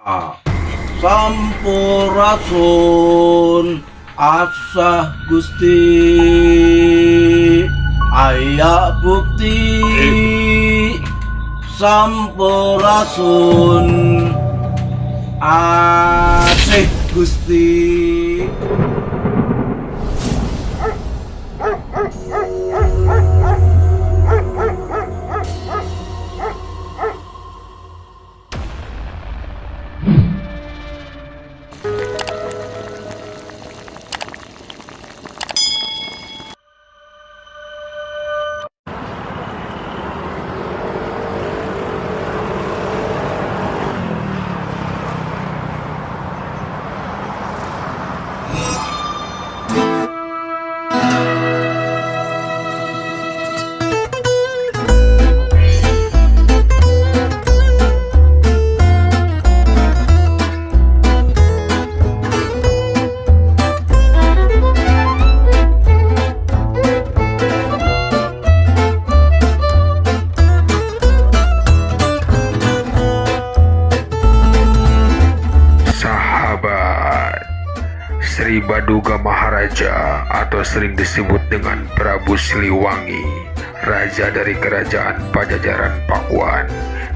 Sampurasun asah Gusti. Ayak bukti. Sampurasun asih Gusti Sri Baduga Maharaja atau sering disebut dengan Prabu Siliwangi Raja dari Kerajaan Pajajaran Pakuan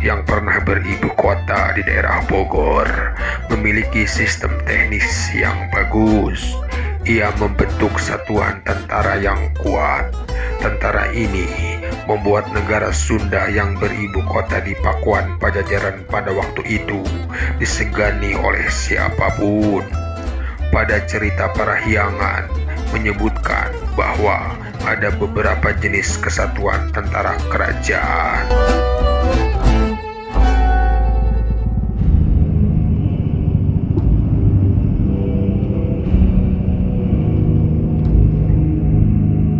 yang pernah beribu kota di daerah Bogor memiliki sistem teknis yang bagus ia membentuk satuan tentara yang kuat tentara ini membuat negara Sunda yang beribu kota di Pakuan Pajajaran pada waktu itu disegani oleh siapa pun. Pada cerita Parahyangan menyebutkan bahwa ada beberapa jenis kesatuan tentara kerajaan.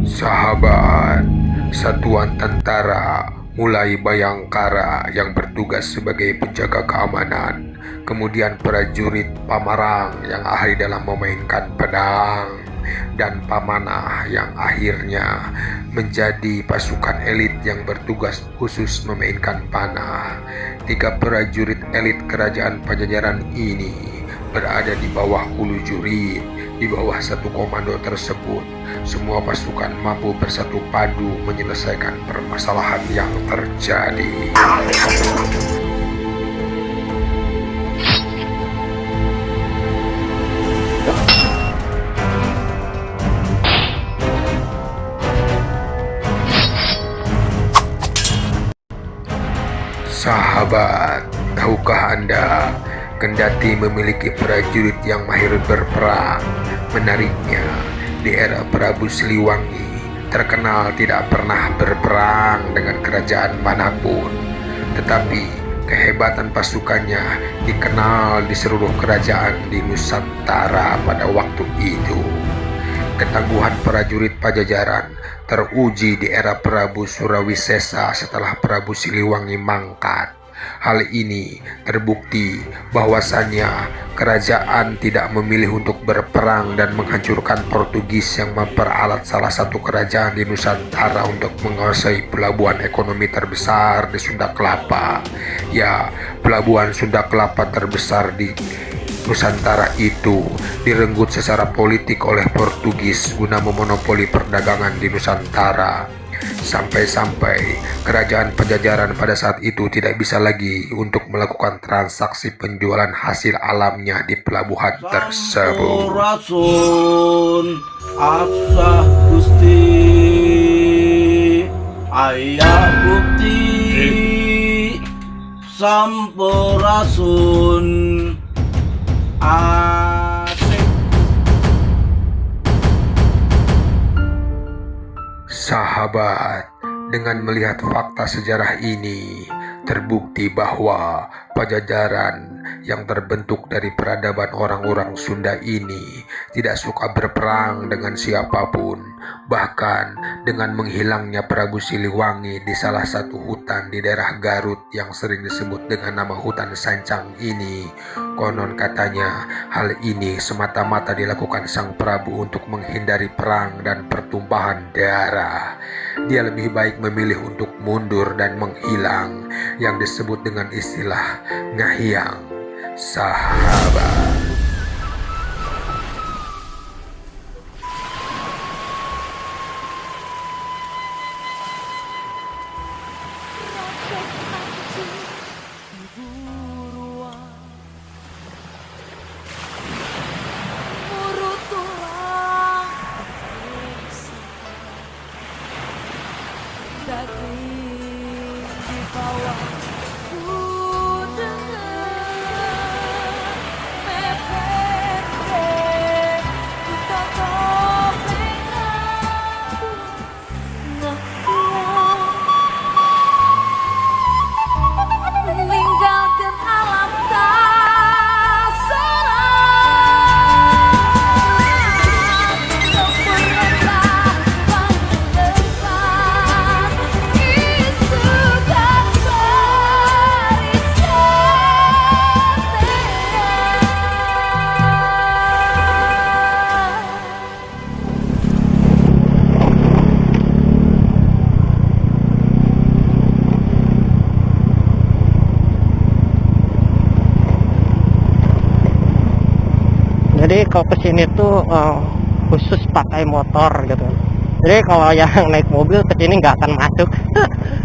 Sahabat, satuan tentara mulai Bayangkara yang bertugas sebagai penjaga keamanan, kemudian prajurit Pamarang yang ahli dalam memainkan pedang, dan Pamanah yang akhirnya menjadi pasukan elit yang bertugas khusus memainkan panah. Tiga prajurit elit kerajaan Pajajaran ini berada di bawah hulu jurid, di bawah satu komando tersebut. Semua pasukan mampu bersatu padu menyelesaikan permasalahan yang terjadi. Sahabat, tahukah Anda Kendati memiliki prajurit yang mahir berperang, menariknya di era Prabu Siliwangi terkenal tidak pernah berperang dengan kerajaan mana pun. Tetapi kehebatan pasukannya dikenal di seluruh kerajaan di Nusantara pada waktu itu. Ketangguhan prajurit Pajajaran teruji di era Prabu Surawisesa setelah Prabu Siliwangi mangkat. Hal ini terbukti bahwasannya kerajaan tidak memilih untuk berperang dan menghancurkan Portugis yang memperalat salah satu kerajaan di Nusantara untuk menguasai pelabuhan ekonomi terbesar di Sunda Kelapa. Ya, pelabuhan Sunda Kelapa terbesar di Nusantara itu direnggut secara politik oleh Portugis guna memonopoli perdagangan di Nusantara. Sampai-sampai kerajaan Pajajaran pada saat itu tidak bisa lagi untuk melakukan transaksi penjualan hasil alamnya di pelabuhan tersebut. asah Gusti Ayah bukti Sampurasun Sahabat, dengan melihat fakta sejarah ini, terbukti bahwa Pajajaran yang terbentuk dari peradaban orang-orang Sunda ini tidak suka berperang dengan siapa pun, bahkan dengan menghilangnya Prabu Siliwangi di salah satu hutan di daerah Garut yang sering disebut dengan nama hutan Sancang ini. Konon katanya hal ini semata-mata dilakukan Sang Prabu untuk menghindari perang dan pertumpahan darah. Dia lebih baik memilih untuk mundur dan menghilang yang disebut dengan istilah ngahiang sahabat. Daging di bawah jadi kalau ke sini tuh eh, khusus pakai motor gitu. Jadi kalau yang naik mobil ke sini nggak akan masuk